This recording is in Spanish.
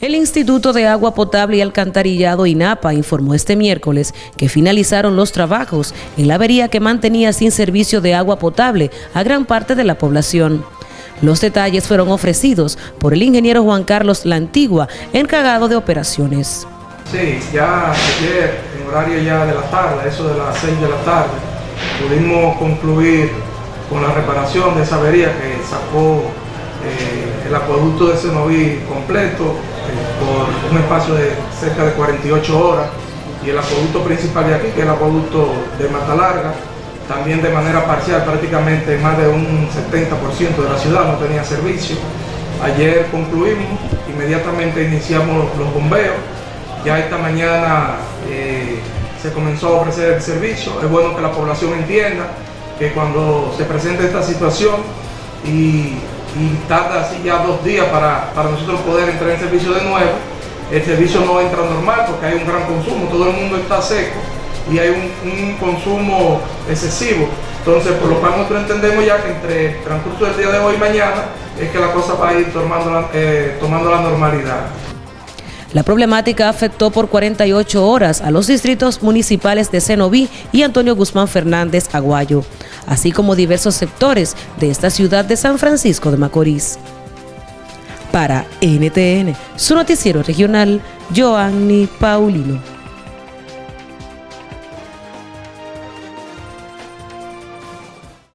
El Instituto de Agua Potable y Alcantarillado INAPA informó este miércoles que finalizaron los trabajos en la avería que mantenía sin servicio de agua potable a gran parte de la población. Los detalles fueron ofrecidos por el ingeniero Juan Carlos La Antigua, encargado de operaciones. Sí, ya ayer, en horario ya de la tarde, eso de las 6 de la tarde, pudimos concluir con la reparación de esa avería que sacó eh, el acueducto de Senoví completo por un espacio de cerca de 48 horas. Y el acueducto principal de aquí, que es el acueducto de Mata Larga, también de manera parcial, prácticamente más de un 70% de la ciudad no tenía servicio. Ayer concluimos, inmediatamente iniciamos los bombeos, ya esta mañana eh, se comenzó a ofrecer el servicio, es bueno que la población entienda que cuando se presenta esta situación y y tarda así ya dos días para, nosotros poder entrar en servicio de nuevo. El servicio no entra normal porque hay un gran consumo, todo el mundo está seco y hay un, consumo excesivo. Entonces, por lo cual nosotros entendemos ya que entre el transcurso del día de hoy y mañana es que la cosa va a ir tomando la, eh, tomando la normalidad. La problemática afectó por 48 horas a los distritos municipales de Cenoví y Antonio Guzmán Fernández Aguayo, así como diversos sectores de esta ciudad de San Francisco de Macorís. Para NTN, su noticiero regional, Joanny Paulino.